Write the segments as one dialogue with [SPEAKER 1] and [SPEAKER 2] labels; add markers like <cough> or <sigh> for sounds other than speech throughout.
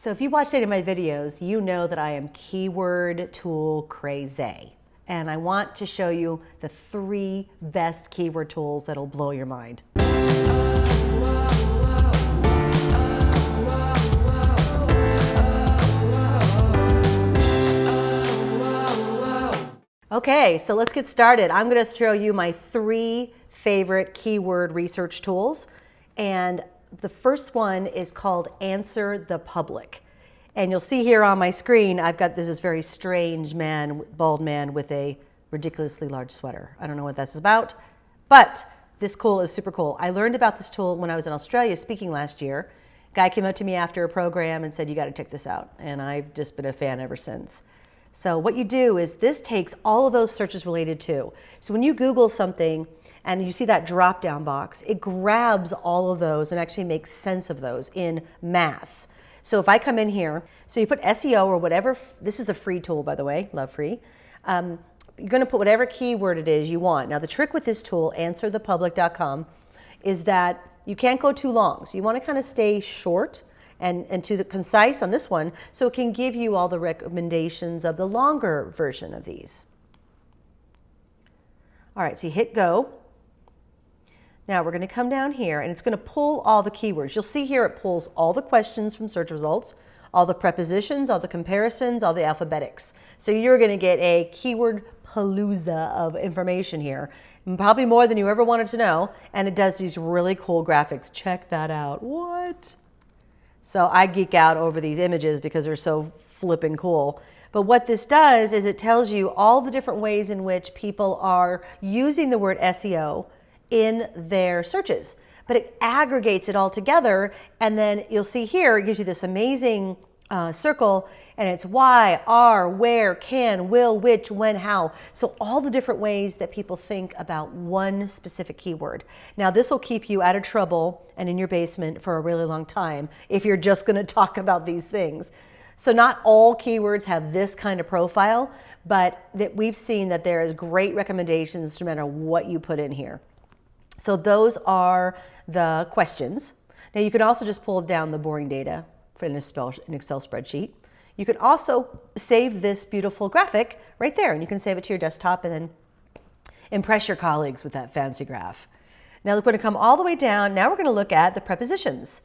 [SPEAKER 1] So if you watched any of my videos, you know that I am keyword tool crazy. And I want to show you the three best keyword tools that'll blow your mind. Okay, so let's get started. I'm to throw you my three favorite keyword research tools. And the first one is called Answer the Public. And you'll see here on my screen, I've got this, very strange man, bald man with a ridiculously large sweater. I don't know what that's about, but this tool is super cool. I learned about this tool when I was in Australia speaking last year. Guy came up to me after a program and said, you gotta check this out. And I've just been a fan ever since. So what you do is this takes all of those searches related to. So when you Google something, and you see that drop down box, it grabs all of those and actually makes sense of those in mass. So if I come in here, so you put SEO or whatever, this is a free tool by the way, love free. Um, you're gonna put whatever keyword it is you want. Now the trick with this tool, answerthepublic.com, is that you can't go too long. So you wanna kind of stay short and, and to the concise on this one, so it can give you all the recommendations of the longer version of these. All right, so you hit go. Now we're going to come down here and it's going to pull all the keywords. You'll see here it pulls all the questions from search results, all the prepositions, all the comparisons, all the alphabetics. So you're going to get a keyword palooza of information here, probably more than you ever wanted to know. And it does these really cool graphics. Check that out. What? So I geek out over these images because they're so flipping cool. But what this does is it tells you all the different ways in which people are using the word SEO in their searches. But it aggregates it all together. And then you'll see here, it gives you this amazing uh, circle and it's why, are, where, can, will, which, when, how. So all the different ways that people think about one specific keyword. Now this will keep you out of trouble and in your basement for a really long time if you're just gonna <laughs> talk about these things. So not all keywords have this kind of profile, but that we've seen that there is great recommendations no matter what you put in here. So those are the questions. Now you can also just pull down the boring data in an Excel spreadsheet. You can also save this beautiful graphic right there and you can save it to your desktop and then impress your colleagues with that fancy graph. Now we're going to come all the way down. Now we're going to look at the prepositions.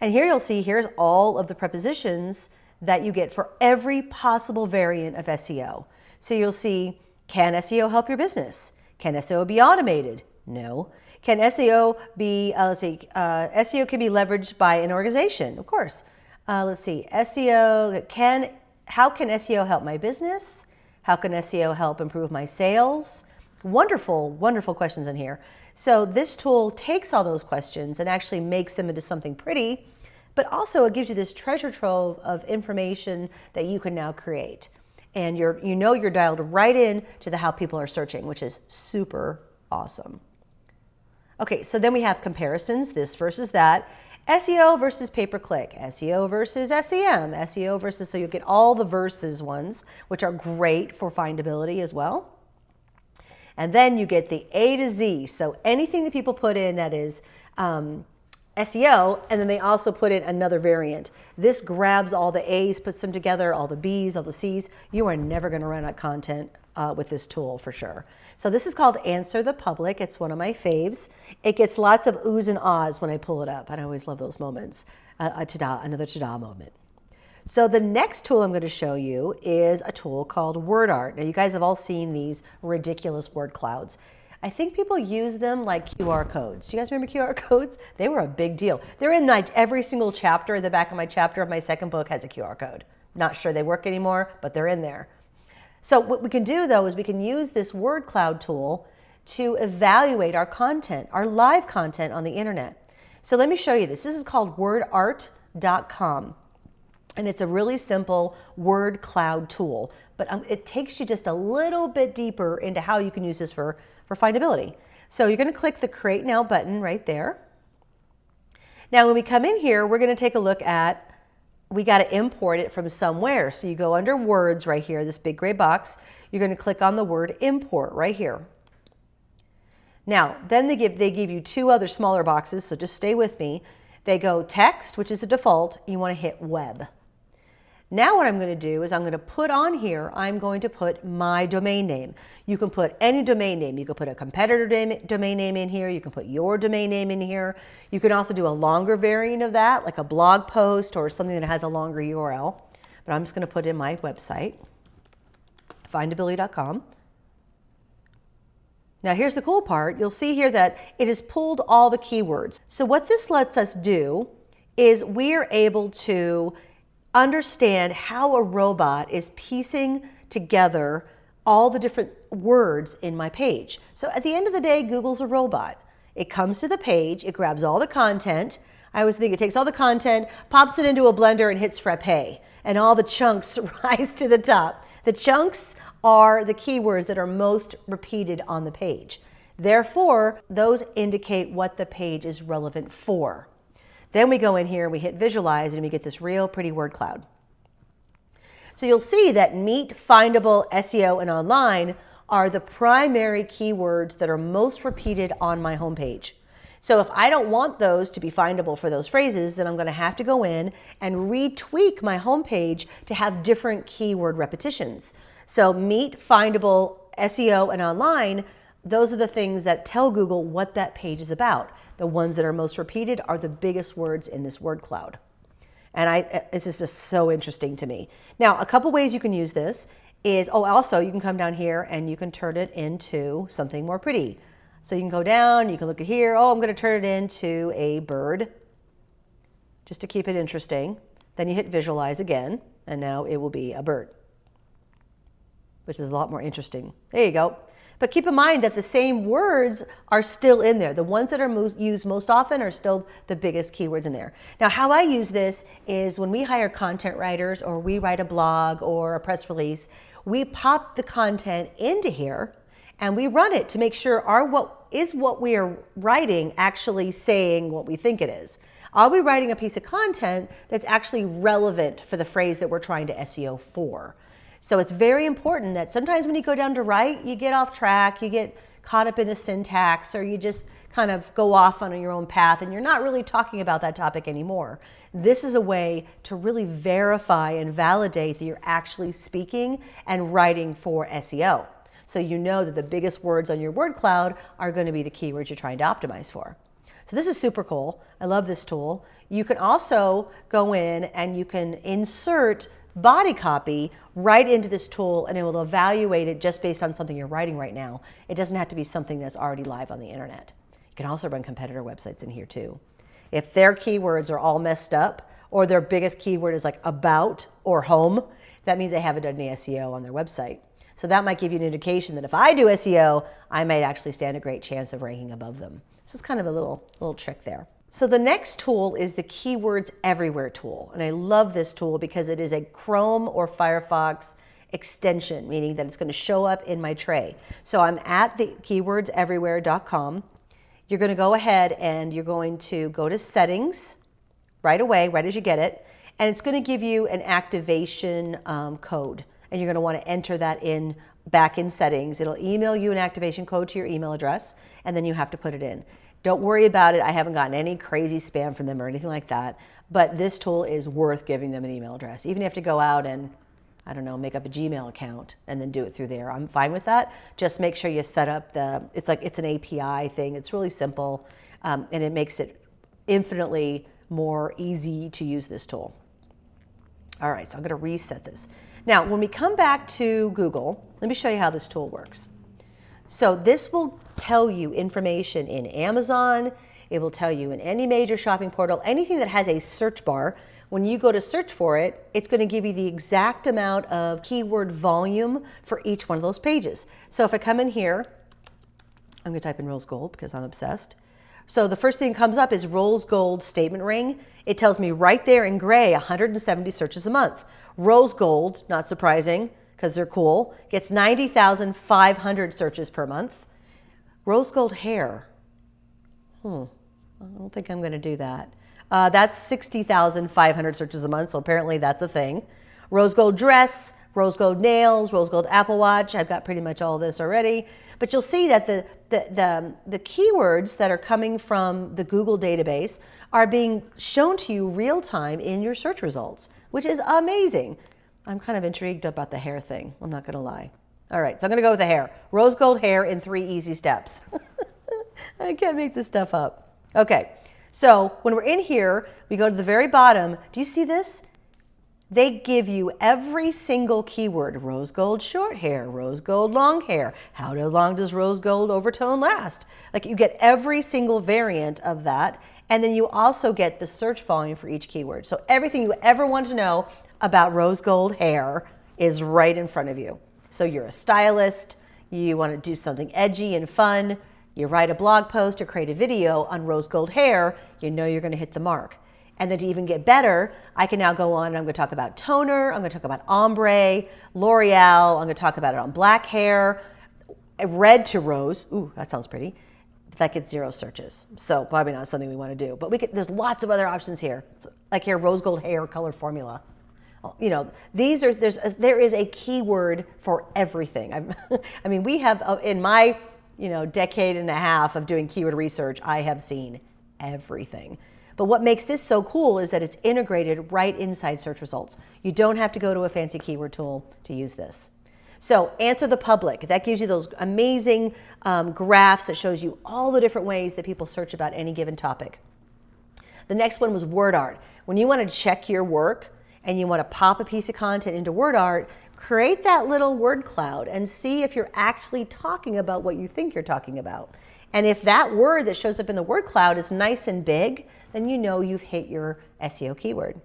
[SPEAKER 1] And here you'll see here's all of the prepositions that you get for every possible variant of SEO. So you'll see, can SEO help your business? Can SEO be automated? No. Can SEO be, uh, let's see, uh, SEO can be leveraged by an organization? Of course. Uh, let's see, SEO, can, how can SEO help my business? How can SEO help improve my sales? Wonderful, wonderful questions in here. So this tool takes all those questions and actually makes them into something pretty, but also it gives you this treasure trove of information that you can now create. And you're, you know you're dialed right in to the how people are searching, which is super awesome. Okay, so then we have comparisons, this versus that. SEO versus pay-per-click, SEO versus SEM, SEO versus, so you get all the versus ones, which are great for findability as well. And then you get the A to Z. So anything that people put in that is um, SEO, and then they also put in another variant. This grabs all the A's, puts them together, all the B's, all the C's. You are never gonna run out of content uh, with this tool for sure. So this is called Answer the Public. It's one of my faves. It gets lots of oohs and ahs when I pull it up. And I always love those moments. Uh, a ta-da, another ta-da moment. So the next tool I'm going to show you is a tool called WordArt. Now you guys have all seen these ridiculous word clouds. I think people use them like QR codes. Do you guys remember QR <laughs> codes? They were a big deal. They're in like every single chapter. The back of my chapter of my second book has a QR code. Not sure they work anymore, but they're in there. So what we can do though is we can use this word cloud tool to evaluate our content, our live content on the internet. So let me show you this. This is called wordart.com. And it's a really simple word cloud tool, but um, it takes you just a little bit deeper into how you can use this for, for findability. So you're gonna click the create now button right there. Now when we come in here, we're gonna take a look at we got to import it from somewhere. So you go under words right here, this big gray box, you're going to click on the word import right here. Now, then they give, they give you two other smaller boxes, so just stay with me. They go text, which is a default, you want to hit web. Now what I'm going to do is I'm going to put on here, I'm going to put my domain name. You can put any domain name. You can put a competitor domain name in here. You can put your domain name in here. You can also do a longer variant of that, like a blog post or something that has a longer URL. But I'm just going to put in my website, findability.com. Now here's the cool part. You'll see here that it has pulled all the keywords. So what this lets us do is we are able to understand how a robot is piecing together all the different words in my page. So at the end of the day, Google's a robot. It comes to the page, it grabs all the content. I always think it takes all the content, pops it into a blender and hits frappe, and all the chunks <laughs> rise to the top. The chunks are the keywords that are most repeated on the page. Therefore, those indicate what the page is relevant for. Then we go in here, we hit visualize, and we get this real pretty word cloud. So you'll see that meet, findable, SEO, and online are the primary keywords that are most repeated on my homepage. So if I don't want those to be findable for those phrases, then I'm going to have to go in and retweak my homepage to have different keyword repetitions. So meet, findable, SEO, and online, those are the things that tell Google what that page is about. The ones that are most repeated are the biggest words in this word cloud. And I, uh, this is just so interesting to me. Now, a couple ways you can use this is, oh, also you can come down here and you can turn it into something more pretty. So you can go down, you can look at here, oh, I'm gonna turn it into a bird, just to keep it interesting. Then you hit visualize again, and now it will be a bird, which is a lot more interesting. There you go. But keep in mind that the same words are still in there. The ones that are most, used most often are still the biggest keywords in there. Now, how I use this is when we hire content writers or we write a blog or a press release, we pop the content into here and we run it to make sure our what is what we are writing actually saying what we think it is. Are we writing a piece of content that's actually relevant for the phrase that we're trying to SEO for? So it's very important that sometimes when you go down to write, you get off track, you get caught up in the syntax, or you just kind of go off on your own path and you're not really talking about that topic anymore. This is a way to really verify and validate that you're actually speaking and writing for SEO. So you know that the biggest words on your word cloud are going to be the keywords you're trying to optimize for. So this is super cool. I love this tool. You can also go in and you can insert body copy right into this tool and it will evaluate it just based on something you're writing right now. It doesn't have to be something that's already live on the internet. You can also run competitor websites in here too. If their keywords are all messed up or their biggest keyword is like about or home, that means they haven't done any SEO on their website. So that might give you an indication that if I do SEO, I might actually stand a great chance of ranking above them. So it's kind of a little, little trick there. So the next tool is the Keywords Everywhere tool. And I love this tool because it is a Chrome or Firefox extension, meaning that it's going to show up in my tray. So I'm at the keywordseverywhere.com. You're going to go ahead and you're going to go to settings right away, right as you get it. And it's going to give you an activation um, code. And you're going to want to enter that in back in settings. It'll email you an activation code to your email address, and then you have to put it in. Don't worry about it. I haven't gotten any crazy spam from them or anything like that. But this tool is worth giving them an email address. Even if you have to go out and, I don't know, make up a Gmail account and then do it through there. I'm fine with that. Just make sure you set up the, it's like, it's an API thing. It's really simple um, and it makes it infinitely more easy to use this tool. All right, so I'm gonna reset this. Now, when we come back to Google, let me show you how this tool works. So this will tell you information in Amazon, it will tell you in any major shopping portal, anything that has a search bar. When you go to search for it, it's going to give you the exact amount of keyword volume for each one of those pages. So if I come in here, I'm going to type in rose gold because I'm obsessed. So the first thing that comes up is rose gold statement ring. It tells me right there in gray 170 searches a month. Rose gold, not surprising, because they're cool, gets 90,500 searches per month. Rose gold hair, hmm, I don't think I'm going to do that. Uh, that's 60,500 searches a month, so apparently that's a thing. Rose gold dress, rose gold nails, rose gold Apple Watch. I've got pretty much all this already. But you'll see that the, the, the, the keywords that are coming from the Google database are being shown to you real time in your search results. which is amazing. I'm kind of intrigued about the hair thing. I'm not going to lie. All right, so I'm going to go with the hair. Rose gold hair in three easy steps. <laughs> I can't make this stuff up. Okay, so when we're in here, we go to the very bottom. Do you see this? They give you every single keyword, rose gold short hair, rose gold long hair, how long does rose gold overtone last? Like you get every single variant of that. And then you also get the search volume for each keyword. So everything you ever want to know about rose gold hair is right in front of you. So you're a stylist, you want to do something edgy and fun, you write a blog post or create a video on rose gold hair, you know you're going to hit the mark. And then to even get better, I can now go on and I'm going to talk about toner, I'm going to talk about ombre, L'Oreal, I'm going to talk about it on black hair, red to rose. Ooh, that sounds pretty. That gets zero searches. So probably not something we want to do. But we could, there's lots of other options here. So, like here, rose gold hair color formula. You know, these are, there's a, there is a keyword for everything. <laughs> i mean, we have, uh, in my, you know, decade and a half of doing keyword research, I have seen everything. But what makes this so cool is that it's integrated right inside search results. You don't have to go to a fancy keyword tool to use this. So answer the public. That gives you those amazing um, graphs that shows you all the different ways that people search about any given topic. The next one was word art. When you want to check your work and you want to pop a piece of content into word art, create that little word cloud and see if you're actually talking about what you think you're talking about. And if that word that shows up in the word cloud is nice and big, then you know you've hit your SEO keyword.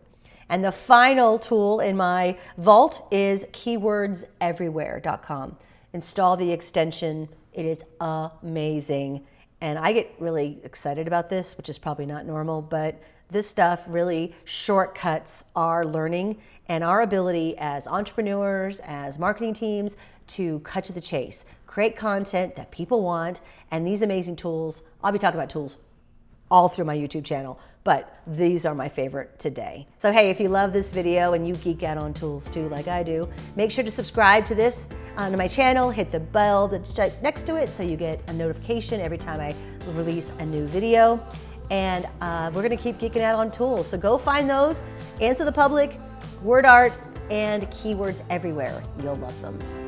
[SPEAKER 1] And the final tool in my vault is keywordseverywhere.com. Install the extension. It is amazing. And I get really excited about this, which is probably not normal, but this stuff really shortcuts our learning and our ability as entrepreneurs, as marketing teams to cut to the chase, create content that people want, and these amazing tools. I'll be talking about tools all through my YouTube channel, but these are my favorite today. So hey, if you love this video and you geek out on tools too, like I do, make sure to subscribe to this on my channel, hit the bell that's next to it so you get a notification every time I release a new video. And uh, we're gonna keep geeking out on tools. So go find those, answer the public, word art, and keywords everywhere. You'll love them.